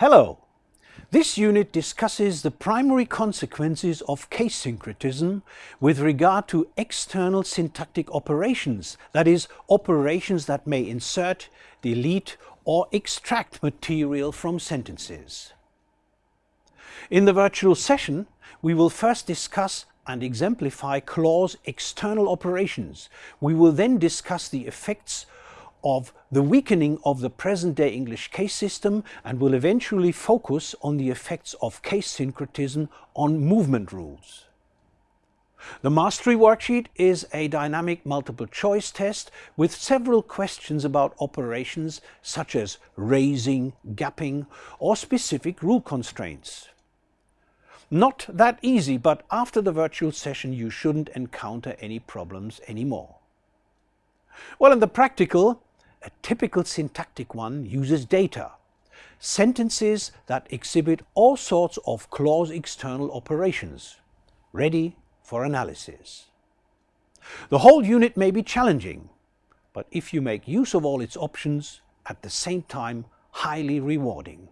Hello! This unit discusses the primary consequences of case syncretism with regard to external syntactic operations, that is, operations that may insert, delete or extract material from sentences. In the virtual session, we will first discuss and exemplify clause external operations. We will then discuss the effects of the weakening of the present-day English case system and will eventually focus on the effects of case syncretism on movement rules. The mastery worksheet is a dynamic multiple choice test with several questions about operations such as raising, gapping or specific rule constraints. Not that easy, but after the virtual session you shouldn't encounter any problems anymore. Well, in the practical, a typical syntactic one uses data, sentences that exhibit all sorts of clause external operations, ready for analysis. The whole unit may be challenging, but if you make use of all its options, at the same time highly rewarding.